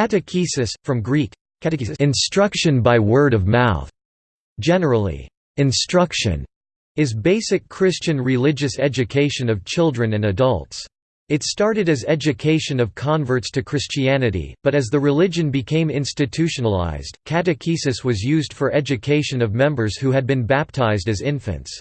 Catechesis, from Greek, catechesis instruction by word of mouth. Generally, instruction is basic Christian religious education of children and adults. It started as education of converts to Christianity, but as the religion became institutionalized, catechesis was used for education of members who had been baptized as infants.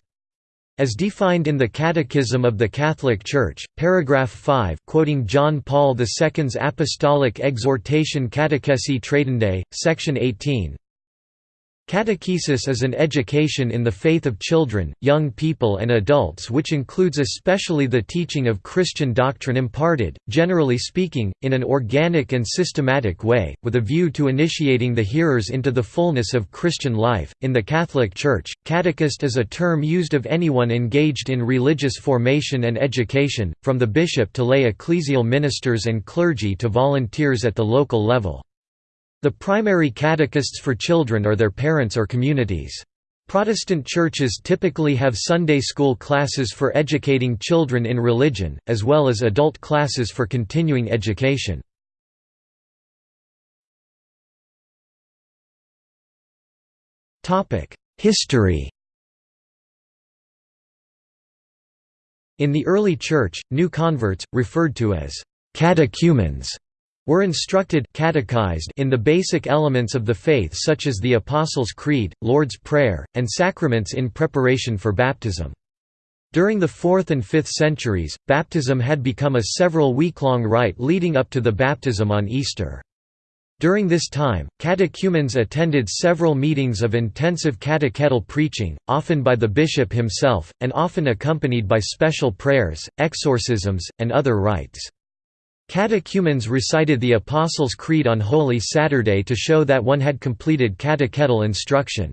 As defined in the Catechism of the Catholic Church, paragraph 5 quoting John Paul II's Apostolic Exhortation Catechesi Tradendae, section 18, Catechesis is an education in the faith of children, young people and adults which includes especially the teaching of Christian doctrine imparted, generally speaking, in an organic and systematic way, with a view to initiating the hearers into the fullness of Christian life. In the Catholic Church, catechist is a term used of anyone engaged in religious formation and education, from the bishop to lay ecclesial ministers and clergy to volunteers at the local level. The primary catechists for children are their parents or communities. Protestant churches typically have Sunday school classes for educating children in religion, as well as adult classes for continuing education. History In the early Church, new converts, referred to as catechumens, were instructed catechized in the basic elements of the faith such as the Apostles' Creed, Lord's Prayer, and sacraments in preparation for baptism. During the 4th and 5th centuries, baptism had become a several week-long rite leading up to the baptism on Easter. During this time, catechumens attended several meetings of intensive catechetical preaching, often by the bishop himself, and often accompanied by special prayers, exorcisms, and other rites. Catechumens recited the Apostles' Creed on Holy Saturday to show that one had completed catechetical instruction.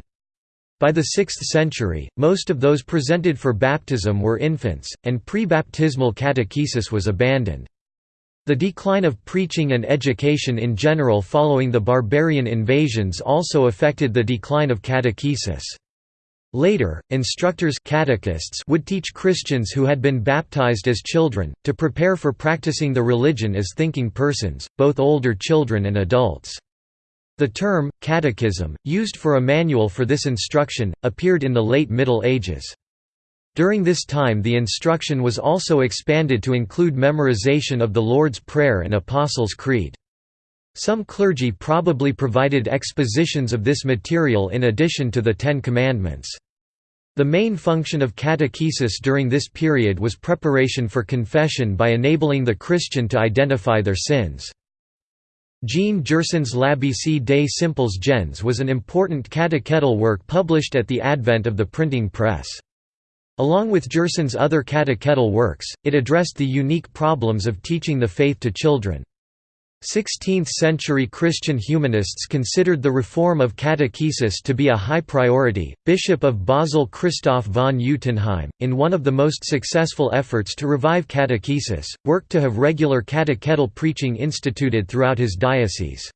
By the 6th century, most of those presented for baptism were infants, and pre-baptismal catechesis was abandoned. The decline of preaching and education in general following the barbarian invasions also affected the decline of catechesis. Later, instructors catechists would teach Christians who had been baptized as children, to prepare for practicing the religion as thinking persons, both older children and adults. The term, catechism, used for a manual for this instruction, appeared in the late Middle Ages. During this time the instruction was also expanded to include memorization of the Lord's Prayer and Apostles' Creed. Some clergy probably provided expositions of this material in addition to the Ten Commandments. The main function of catechesis during this period was preparation for confession by enabling the Christian to identify their sins. Jean Gerson's L'Abc des Simples Gens was an important catechetical work published at the advent of the printing press. Along with Gerson's other catechetical works, it addressed the unique problems of teaching the faith to children. 16th-century Christian humanists considered the reform of catechesis to be a high priority. Bishop of Basel Christoph von Utenheim, in one of the most successful efforts to revive catechesis, worked to have regular catechetical preaching instituted throughout his diocese.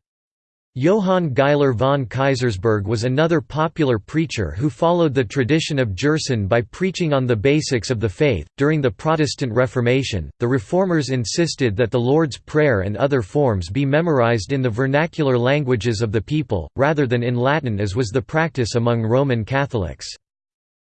Johann Geiler von Kaysersberg was another popular preacher who followed the tradition of Gerson by preaching on the basics of the faith. During the Protestant Reformation, the Reformers insisted that the Lord's Prayer and other forms be memorized in the vernacular languages of the people, rather than in Latin as was the practice among Roman Catholics.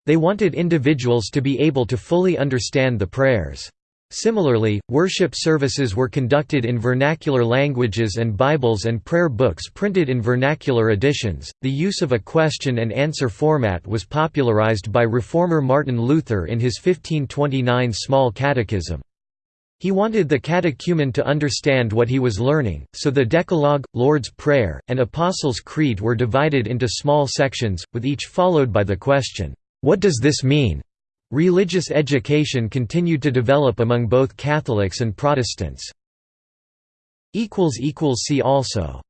They wanted individuals to be able to fully understand the prayers. Similarly, worship services were conducted in vernacular languages and Bibles and prayer books printed in vernacular editions. The use of a question and answer format was popularized by reformer Martin Luther in his 1529 Small Catechism. He wanted the catechumen to understand what he was learning, so the Decalogue, Lord's Prayer, and Apostles' Creed were divided into small sections, with each followed by the question, What does this mean? Religious education continued to develop among both Catholics and Protestants. See also